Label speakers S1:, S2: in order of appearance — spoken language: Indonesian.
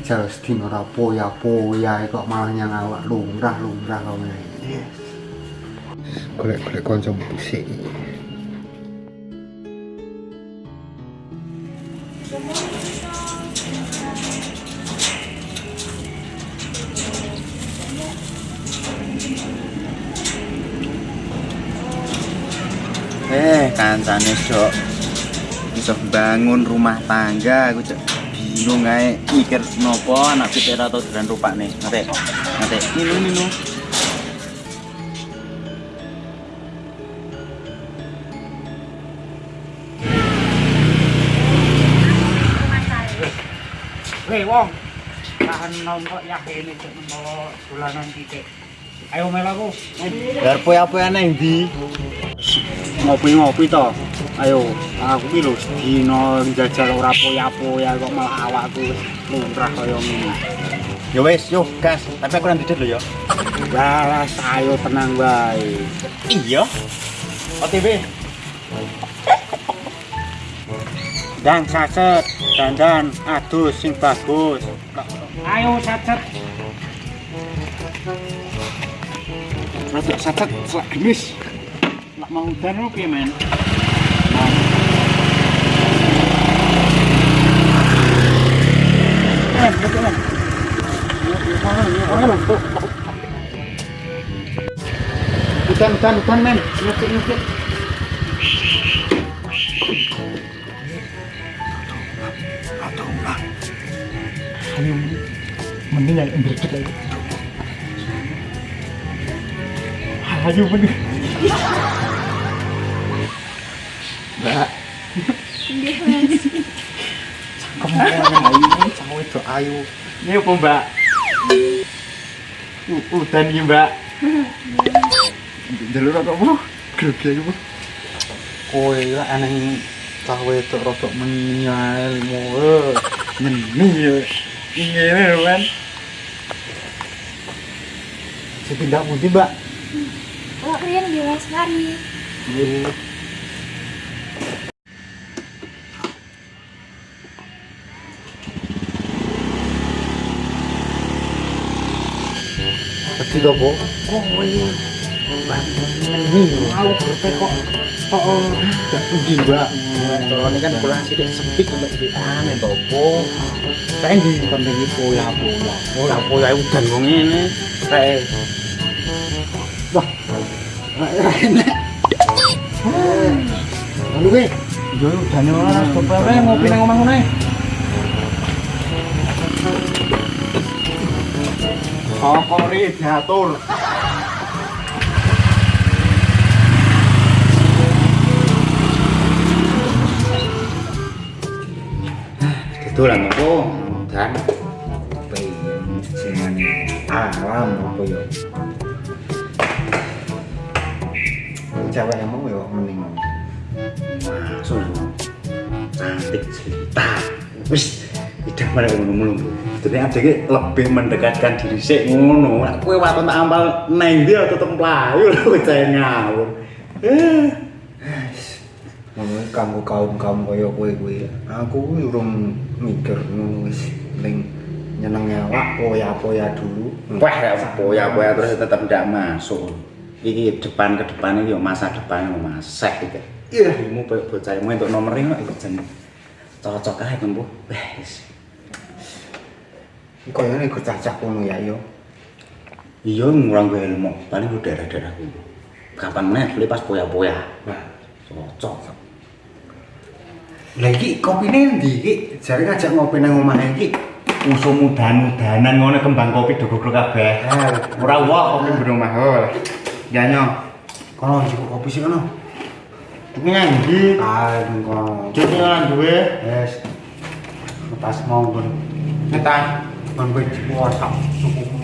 S1: jajal sedina ora poya-poya kok malah nyang awak lumrah-lumrah kok ngene. Golek-golek kanca musik.
S2: Eh, kancane, Dok. Iso bangun rumah tangga aku cek bingung aja mikir nopo anak fitera atau jalan rupa nih nanti nanti minum
S3: minum Hei wong, tahan nongkok ya ini cek nongkok bulanan kita. Ayo melaku.
S2: Biar puya-puya neng di. Oh.
S1: Ngopi-ngopi to. Ayo, aku ki lho sedina jajal ora poya-poya kok malah awakku wis lumrah kaya ngene.
S2: Ya wis, yo gas. Tapi aku nanti dulu ya.
S1: Walas ayo tenang bae.
S2: Iya. OTW.
S1: Dan saset, dandan, adus sing bagus.
S3: Ayo sacet.
S1: Rada saset selak gemis.
S3: Nak mau udan lu piye men?
S1: Udan, udan, udan men. Nyekik.
S3: Ayo mending yang berdek lagi. Ayo mending.
S1: Mbak. Kamu ayu, sama itu ayu.
S3: Ini apa mbak? Udan iki mbak.
S1: Jalur apa bu? Grogi aja bu. Kowe ya aneh cah wedok rodok menyal mu. Nyeni ya.
S3: Ngene lho men.
S1: Sepindah pundi, Mbak?
S4: Oh, Rian di Mas Mari.
S1: Iya. Bu? Oh, iya. Ini mau berpe kok. Oh, oh. Gak pundi, Mbak.
S2: Kalau ini kan kurang sedikit untuk di aneh topo.
S1: Saya di konten ini pola-pola.
S2: Poya-poya udan wong ngene. Kayak
S1: Wah, enak. Lalu, gue.
S3: Yo udan ora coba ngopi nang omah.
S1: Sokori diatur.
S2: itu lah nopo dan
S1: Jangan alam apa ya? Cewek mau ya mending
S2: masuk cantik cerita. Wis tidak mana ngono mulu. Jadi ada ki lebih mendekatkan diri sik ngono. Nek kowe waton tak ampal neng dia tetep mlayu lho cah ngawur. Eh,
S1: ngono kamu kaum kaum kaya kowe kuwi. Aku urung mikir ngono wis ning nyeneng awak poya-poya dulu.
S2: wah ya poya-poya terus tetep ndak masuk. Iki depan ke depan iki yo masa depan yo masek iki. Iya, ilmu koyo bocah untuk nomornya kok iku jen cocok ae tempuh. Wis.
S1: Kaya nek cacak ngono ya yo.
S2: Iya ngurang gue ilmu, paling gue daerah-daerah gue. Kapan meneh beli pas poya-poya.
S1: Nah,
S2: Cocok.
S1: Lah iki kopine ndi iki? Jare ngajak ngopi nang omah iki.
S2: Musuh mudan-mudanan ngono kembang kopi dogok kabeh.
S1: Ah,
S2: Ora wah kopi ben omah. Oh. Ya nyo.
S1: kono njupuk kopi sih kono. Jenengan iki
S2: ayo jenengan duwe?
S1: Wis pas monggo.
S2: Ketan
S1: ben kowe cepu cukup.